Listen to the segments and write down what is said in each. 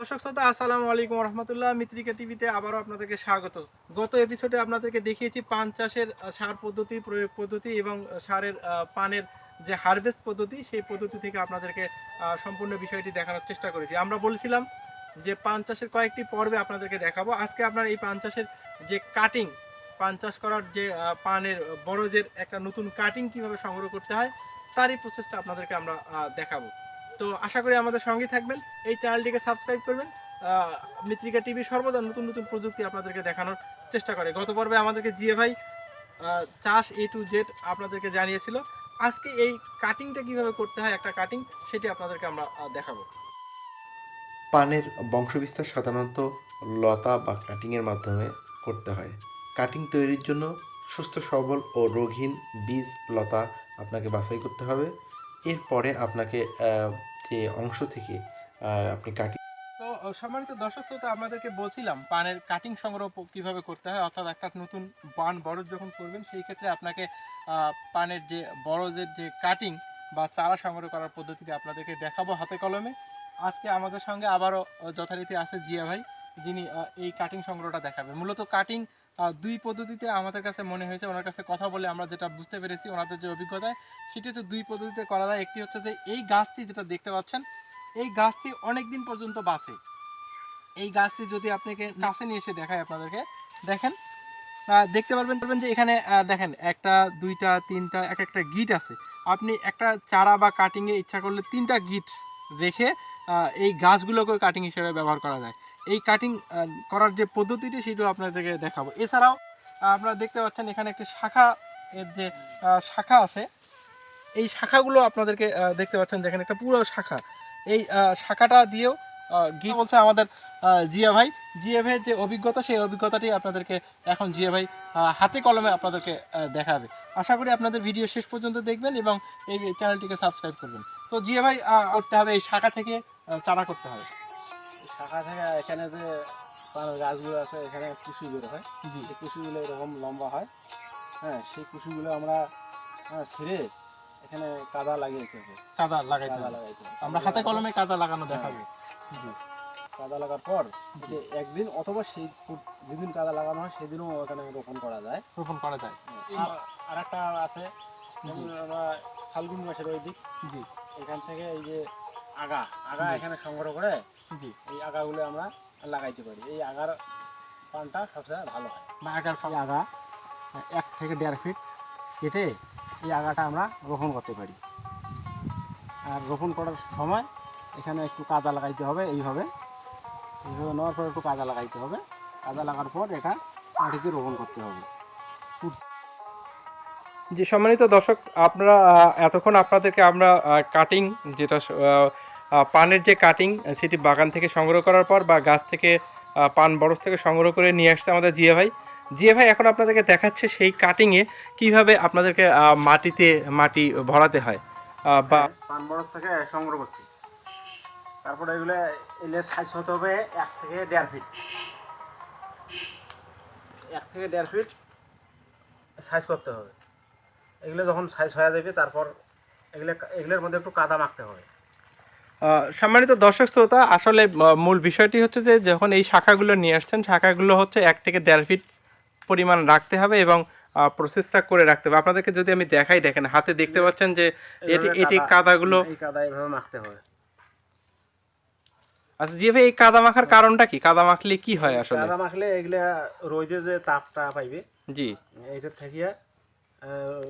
দর্শক শ্রোতা, আসসালামু আলাইকুম রহমতুল্লাহ মিত্রিকা টিভিতে আবারও আপনাদেরকে স্বাগত। গত এপিসোডে আপনাদেরকে দেখিয়েছি পান চাষের সার পদ্ধতি, প্রয়োগ পদ্ধতি এবং সারের পানের যে হারভেস্ট পদ্ধতি, সেই পদ্ধতি থেকে আপনাদেরকে সম্পূর্ণ বিষয়টি দেখানোর চেষ্টা করেছি। আমরা বলেছিলাম যে পান চাষের কয়েকটি পর্বে আপনাদেরকে দেখাবো। আজকে আপনার এই পান চাষের যে কাটিং পান চাষ করার যে পানের বরজের একটা নতুন কাটিং কীভাবে সংগ্রহ করতে হয়, তারই প্রসেসটা আপনাদেরকে আমরা দেখাবো। তো আশা করি আমাদের সঙ্গে থাকবেন। এই চ্যানেলটিকে সাবস্ক্রাইব করবেন। আহ, মৃত্তিকা টিভি সর্বদা নতুন নতুন প্রযুক্তি আপনাদেরকে দেখানোর চেষ্টা করে। গত পর্বে আমাদেরকে জিএ ভাই চাষ এ টু জেড আপনাদেরকে জানিয়েছিল। আজকে এই কাটিংটা কীভাবে করতে হয় একটা কাটিং সেটি আপনাদেরকে আমরা দেখাবো। পানের বংশবিস্তার সাধারণত লতা বা কাটিংয়ের মাধ্যমে করতে হয়। কাটিং তৈরির জন্য সুস্থ সবল ও রোগহীন বীজ লতা আপনাকে বাছাই করতে হবে। এরপরে আপনাকে যে অংশ থেকে আপনি কাটিং তো সম্মানিত দর্শক শ্রোতা, আপনাদেরকে বলছিলাম, পানের কাটিং সংগ্রহ কীভাবে করতে হয়, অর্থাৎ একটা নতুন পান বরজ যখন করবেন, সেই ক্ষেত্রে আপনাকে পানের যে বরজের যে কাটিং বা চারা সংগ্রহ করার পদ্ধতিতে আপনাদেরকে দেখাবো হাতে কলমে। আজকে আমাদের সঙ্গে আবারও যথারীতি আছে জিয়া ভাই, যিনি এই কাটিং সংগ্রহটা দেখাবে মূলত কাটিং দুই পদ্ধতিতে আমাদের কাছে মনে হয়েছে, ওনার কাছে কথা বলে আমরা যেটা বুঝতে পেরেছি, ওনাদের যে অভিজ্ঞতায়, সেটি হচ্ছে দুই পদ্ধতিতে করা যায়। একটি হচ্ছে যে এই গাছটি যেটা দেখতে পাচ্ছেন, এই গাছটি অনেক দিন পর্যন্ত বাঁচে। এই গাছটি যদি আপনাকে কাছে নিয়ে এসে দেখায় আপনাদেরকে, দেখেন দেখতে পারবেন পারবেন যে এখানে দেখেন, একটা, দুইটা, তিনটা, এক একটা গিট আছে। আপনি একটা চারা বা কাটিংয়ে ইচ্ছা করলে তিনটা গিট রেখে এই গাছগুলোকে কাটিং হিসেবে ব্যবহার করা যায়। এই কাটিং করার যে পদ্ধতিটি সেটাও আপনাদেরকে দেখাবো। এছাড়াও আপনারা দেখতে পাচ্ছেন এখানে একটি শাখা, এর যে শাখা আছে, এই শাখাগুলো আপনাদেরকে দেখতে পাচ্ছেন যেখানে একটা পুরো শাখা। এই শাখাটা দিয়েও গিয়ে বলছে আমাদের জিয়া ভাই। জিয়া ভাইয়ের যে অভিজ্ঞতা, সেই অভিজ্ঞতাটি আপনাদেরকে এখন জিয়া ভাই হাতে কলমে আপনাদেরকে দেখাবে। আশা করি আপনাদের ভিডিও শেষ পর্যন্ত দেখবেন এবং এই চ্যানেলটিকে সাবস্ক্রাইব করবেন। তো জিয়া ভাই করতে হবে এই শাখা থেকে চারা করতে হবে। শাখা থেকে এখানে যে পানের গাছগুলো আছে এখানে কুশি বের হয়। এই কুশিগুলো এরকম লম্বা হয়। হ্যাঁ সেই কুশিগুলো আমরা আহ, ছিঁড়ে এখানে কাদা লাগিয়েছে কাদা লাগাইতে কাদা লাগাইতে আমরা হাতে কলমে কাদা লাগানো দেখাবো। জি। কাদা লাগার পর যে একদিন অথবা সেই যেদিন কাদা লাগানো হয় সেদিনও এখানে রোপণ করা যায়। রোপণ করা যায়। আর একটা আছে আমরা ফাল্গুন মাসের ওই দিক। জি। এখান থেকে এই যে আগা আগা এখানে সংগ্রহ করে জি। এই আগাগুলো আমরা লাগাইতে পারি। এই আগার পানটা সবচেয়ে ভালো হয়। বা আগার এই আগা এক থেকে দেড় ফিট কেটে এই আগাটা আমরা রোপণ করতে পারি। আর রোপণ করার সময় এখানে একটু কাদা লাগাইতে হবে এইভাবে। এইভাবে নেওয়ার পর একটু কাদা লাগাইতে হবে। কাদা লাগার পর এটা মাটিতে রোপণ করতে হবে। যে সম্মানিত দর্শক আপনারা এতক্ষণ আপনাদেরকে আমরা কাটিং যেটা পানের যে কাটিং সেটি বাগান থেকে সংগ্রহ করার পর বা গাছ থেকে পান বরজ থেকে সংগ্রহ করে নিয়ে আসছে আমাদের জিয়া ভাই। জিয়া ভাই এখন আপনাদেরকে দেখাচ্ছে সেই কাটিংয়ে কীভাবে আপনাদেরকে মাটিতে মাটি ভরাতে হয় বা পান বরফ থেকে সংগ্রহ করছি। তারপরে এগুলো এলে সাইজ হতে হবে এক থেকে দেড় ফিট এক থেকে দেড় ফিট সাইজ করতে হবে। এগুলো যখন সাইজ হয়ে যাবে, তারপর এগুলো, এগুলোর মধ্যে একটু কাদা মাখতে হবে। সম্মানিত দর্শক শ্রোতা আসলে মূল বিষয়টি হচ্ছে যে যখন এই শাখাগুলো নিয়ে আসছেন শাখাগুলো হচ্ছে এক থেকে দেড় ফিট পরিমাণ রাখতে হবে এবং প্রসেসটা করে রাখতে হবে। আপনাদেরকে যদি আমি দেখাই দেখেন হাতে দেখতে পাচ্ছেন যে এটি এটি কাদাগুলো কাদা এইভাবে মাখতে হবে। আচ্ছা জি ভাই এই কাদা মাখার কারণটা কি? কাদা মাখলে কি হয় আসলে? কাদা মাখলে এগুলা রোদে যে তাপটা পাইবে জি। এইটা থেকে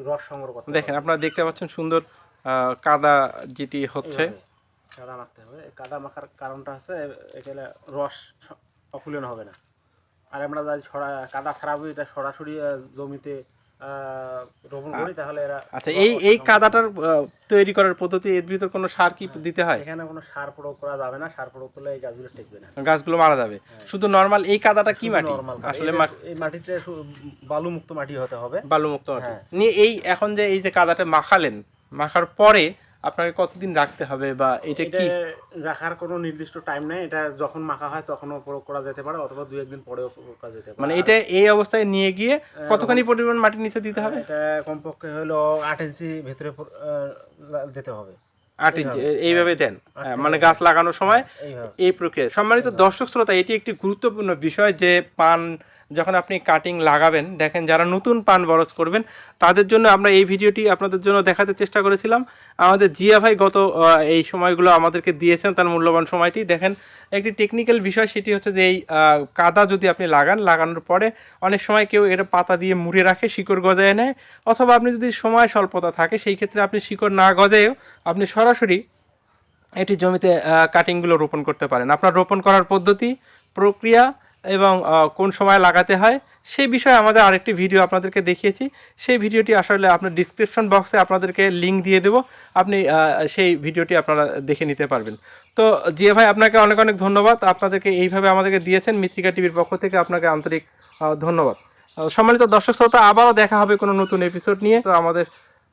রস সংগ্রহ করতে দেখেন আপনারা দেখতে পাচ্ছেন সুন্দর আহ, কাদা যেটি হচ্ছে। কাদা মাখতে হবে। এই কাদা মাখার কারণটা হচ্ছে এখানে রস অকুলন হবে না। আর আমরা যদি ছড়া কাদা ছাড়াবো এটা সরাসরি জমিতে রোপণ করি তাহলে এরা আচ্ছা এই এই কাদাটার তৈরি করার পদ্ধতি এর ভিতর কোনো সার কি দিতে হয়? এখানে কোনো সার প্রয়োগ করা যাবে না। সার প্রয়োগ করলে এই গাছগুলো টিকবে না। গাছগুলো মারা যাবে। হ্যাঁ। শুধু নর্মাল এই কাদাটা কি মাটি? আসলে এই মাটি এই মাটিটা বালুমুক্ত মাটি হতে হবে। বালুমুক্ত মাটি। হ্যাঁ। নিয়ে এই এখন যে এই যে কাদাটা মাখালেন মাখার পরে আপনাকে কতদিন রাখতে হবে বা এটা কি? রাখার কোনো নির্দিষ্ট টাইম নেই। এটা যখন মাখা হয় তখনও প্রয়োগ করা যেতে পারে অথবা দু একদিন পরেও প্রয়োগ করা যেতে পারে। মানে এটা এই অবস্থায় নিয়ে গিয়ে কতখানি পরিমাণ মাটি নিচে দিতে হবে? এটা কমপক্ষে হলো আট ইঞ্চি ভেতরে দিতে হবে। আট ইঞ্চি এইভাবে। দেন। মানে গাছ লাগানোর সময় এই প্রক্রিয়া। সম্মানিত দর্শক শ্রোতা এটি একটি গুরুত্বপূর্ণ বিষয় যে পান যখন আপনি কাটিং লাগাবেন, দেখেন যারা নতুন পান বরজ করবেন, তাদের জন্য আমরা এই ভিডিওটি আপনাদের জন্য দেখাতে চেষ্টা করেছিলাম। আমাদের জিয়া ভাই গত এই সময়গুলো আমাদেরকে দিয়েছেন, তার মূল্যবান সময়টি। দেখেন, একটি টেকনিক্যাল বিষয়, সেটি হচ্ছে যে এই কাদা যদি আপনি লাগান, লাগানোর পরে অনেক সময় কেউ এটা পাতা দিয়ে মুড়ে রাখে, শিকড় গজায় নেয়। অথবা আপনি যদি সময় স্বল্পতা থাকে, সেই ক্ষেত্রে আপনি শিকড় না গজায়ও আপনি সরাসরি এটি জমিতে কাটিংগুলো রোপণ করতে পারেন। আপনার রোপণ করার পদ্ধতি, প্রক্রিয়া এবং কোন সময় লাগাতে হয়, সেই বিষয়ে আমাদের আরেকটি ভিডিও আপনাদেরকে দেখিয়েছি। সেই ভিডিওটি আসলে আপনার ডিসক্রিপশন বক্সে আপনাদেরকে লিঙ্ক দিয়ে দেবো। আপনি সেই ভিডিওটি আপনারা দেখে নিতে পারবেন। তো, জিয়া ভাই, আপনাকে অনেক অনেক ধন্যবাদ। আপনাদেরকে এইভাবে আমাদেরকে দিয়েছেন। মিত্রিকা টিভির পক্ষ থেকে আপনাকে আন্তরিক ধন্যবাদ। সম্মানিত দর্শক শ্রোতা, আবারও দেখা হবে কোনো নতুন এপিসোড নিয়ে। তো আমাদের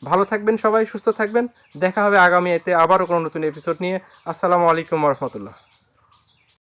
ভালো থাকবেন সবাই, সুস্থ থাকবেন। দেখা হবে আগামী এতে আবারও কোনো নতুন এপিসোড নিয়ে। আসসালামু আলাইকুম রহমতুল্লাহ।